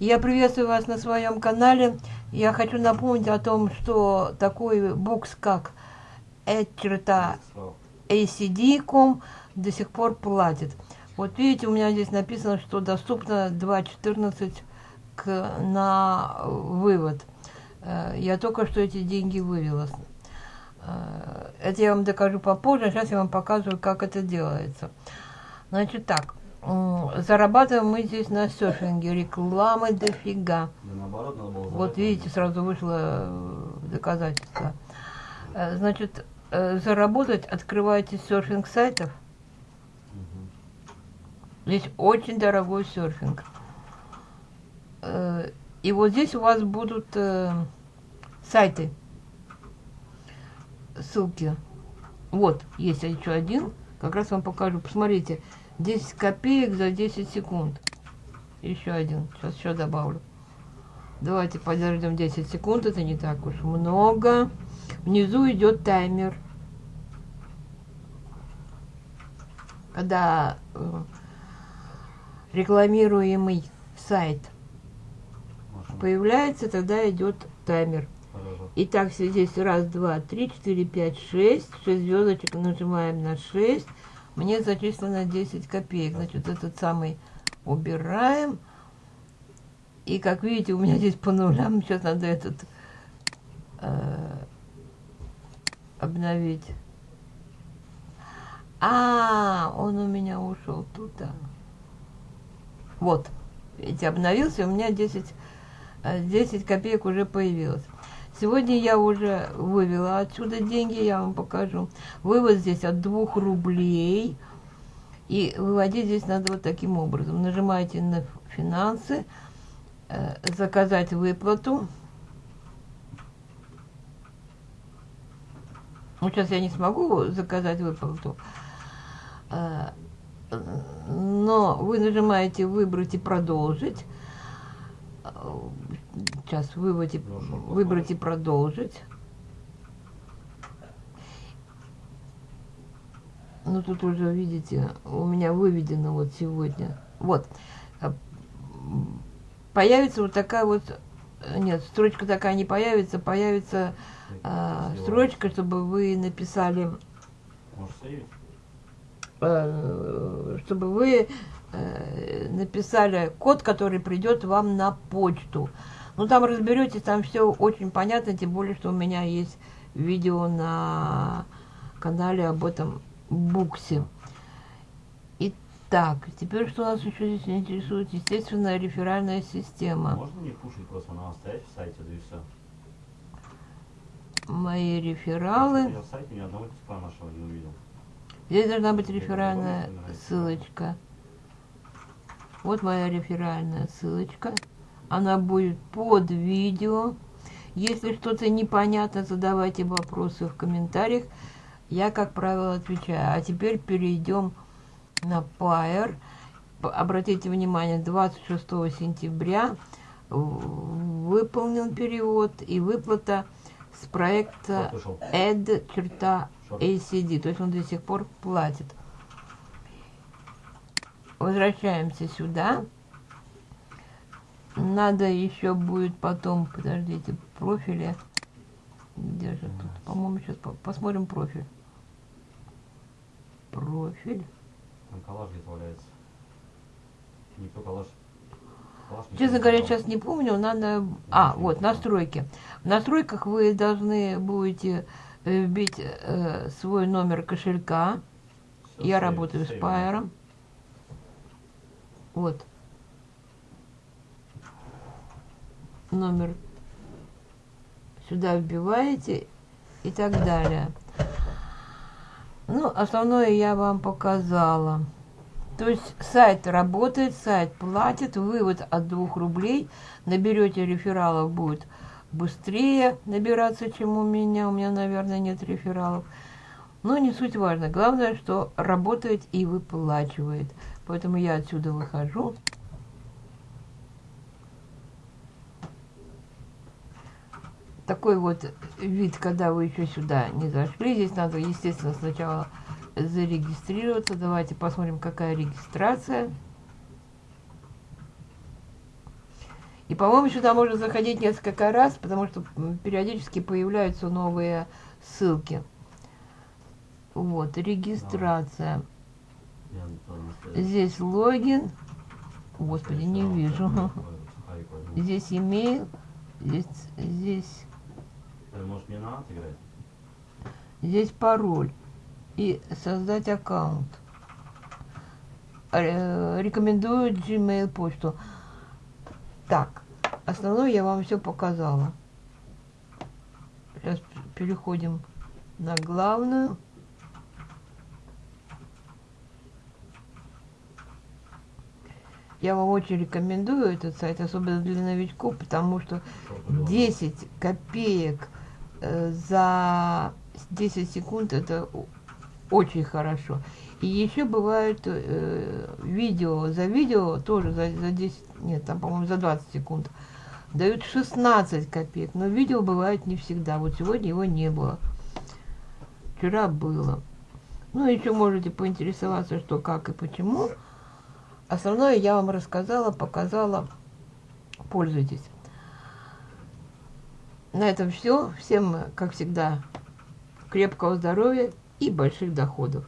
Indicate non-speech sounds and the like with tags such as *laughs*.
Я приветствую вас на своем канале. Я хочу напомнить о том, что такой букс, как acd.com до сих пор платит. Вот видите, у меня здесь написано, что доступно 2.14 к, на вывод. Э, я только что эти деньги вывела. Э, это я вам докажу попозже, сейчас я вам показываю, как это делается. Значит так, зарабатываем мы здесь на серфинге, рекламы дофига. Да, наоборот, надо было вот видите, сразу вышло э, доказательство. Э, значит, заработать открываете серфинг сайтов. Здесь очень дорогой серфинг. И вот здесь у вас будут сайты ссылки. Вот, есть еще один. Как раз вам покажу. Посмотрите. 10 копеек за 10 секунд. Еще один. Сейчас еще добавлю. Давайте подождем 10 секунд. Это не так уж много. Внизу идет таймер. Когда э, рекламируемый сайт появляется, тогда идет таймер. Итак, здесь раз, два, три, четыре, пять, шесть. Шесть звездочек нажимаем на шесть. Мне зачислено 10 копеек. Значит, этот самый убираем. И как видите, у меня здесь по нулям. Сейчас надо этот э, обновить. А, он у меня ушел туда. Вот. Видите, обновился, у меня 10, 10 э, копеек уже появилось. Сегодня я уже вывела отсюда деньги, я вам покажу. Вывод здесь от 2 рублей. И выводить здесь надо вот таким образом. Нажимаете на финансы, э, заказать выплату. Ну, сейчас я не смогу заказать выплату. Э, но вы нажимаете выбрать и продолжить. Сейчас выводи, выбрать и продолжить. Ну, тут уже, видите, у меня выведено вот сегодня. Вот. А, появится вот такая вот... Нет, строчка такая не появится. Появится а, строчка, чтобы вы написали... А, чтобы вы а, написали код, который придет вам на почту. Ну, там разберетесь, там все очень понятно, тем более, что у меня есть видео на канале об этом буксе. Итак, теперь что нас еще здесь интересует? Естественно, реферальная система. Можно не пушить, просто она стоять в сайте, да и все. Мои рефералы. Типа нашего не увидел. Здесь должна быть реферальная ссылочка. Вот моя реферальная ссылочка она будет под видео. Если что-то непонятно, задавайте вопросы в комментариях. Я, как правило, отвечаю. А теперь перейдем на Pair. Обратите внимание, 26 сентября выполнен перевод и выплата с проекта add-acd. То есть он до сих пор платит. Возвращаемся сюда надо еще будет потом, подождите, профили. Где же тут? По-моему, сейчас по посмотрим профиль. Профиль. Там коллаж где-то валяется. Никто коллаж... коллаж Честно говоря, сейчас не помню, надо... А, вот, настройки. В настройках вы должны будете э, вбить э, свой номер кошелька. Все, Я сейв, работаю сейв. с Пайером. Вот. Номер сюда вбиваете и так далее. Ну, основное я вам показала. То есть сайт работает, сайт платит, вывод от 2 рублей. Наберете рефералов, будет быстрее набираться, чем у меня. У меня, наверное, нет рефералов. Но не суть важно. Главное, что работает и выплачивает. Поэтому я отсюда выхожу. Такой вот вид, когда вы еще сюда не зашли. Здесь надо, естественно, сначала зарегистрироваться. Давайте посмотрим, какая регистрация. И, по-моему, сюда можно заходить несколько раз, потому что периодически появляются новые ссылки. Вот, регистрация. Здесь логин. Господи, не вижу. *laughs* Здесь имейл. Здесь, здесь, Может, мне надо играть? здесь пароль. И создать аккаунт. Рекомендую Gmail почту. Так, основное я вам все показала. Сейчас переходим на главную. Я вам очень рекомендую этот сайт, особенно для новичков, потому что Что тут 10 копеек за 10 секунд это очень хорошо. И еще бывают э, видео, за видео тоже за, за 10, нет, там, по-моему, за 20 секунд дают 16 копеек, но видео бывает не всегда. Вот сегодня его не было. Вчера было. Ну, еще можете поинтересоваться, что, как и почему. Основное я вам рассказала, показала. Пользуйтесь. На этом все. Всем, как всегда, крепкого здоровья и больших доходов.